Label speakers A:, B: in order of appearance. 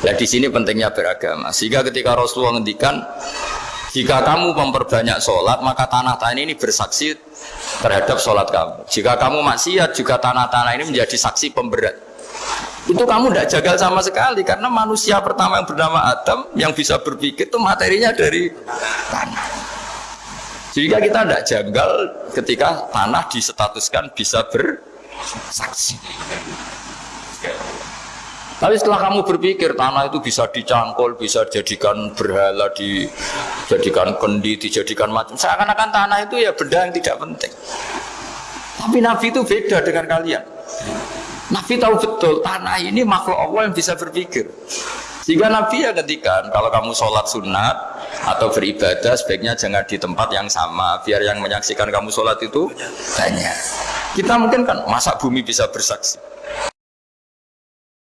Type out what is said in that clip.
A: Nah di sini pentingnya beragama. Sehingga ketika Rasulullah ngendikan jika kamu memperbanyak sholat, maka tanah-tanah ini bersaksi terhadap sholat kamu. Jika kamu maksiat, juga tanah-tanah ini menjadi saksi pemberat. Itu kamu tidak jagal sama sekali, karena manusia pertama yang bernama Adam, yang bisa berpikir itu materinya dari tanah. Jika kita tidak janggal ketika tanah disetatuskan bisa bersaksi. Tapi setelah kamu berpikir tanah itu bisa dicangkul, bisa dijadikan berhala, dijadikan kendi, dijadikan macam. Seakan-akan tanah itu ya benda yang tidak penting. Tapi Nabi itu beda dengan kalian. Nabi tahu betul tanah ini makhluk Allah yang bisa berpikir. Sehingga Nabi ya ketika kalau kamu sholat sunat atau beribadah sebaiknya jangan di tempat yang sama biar yang menyaksikan kamu sholat itu banyak. Kita mungkin kan masa bumi bisa bersaksi.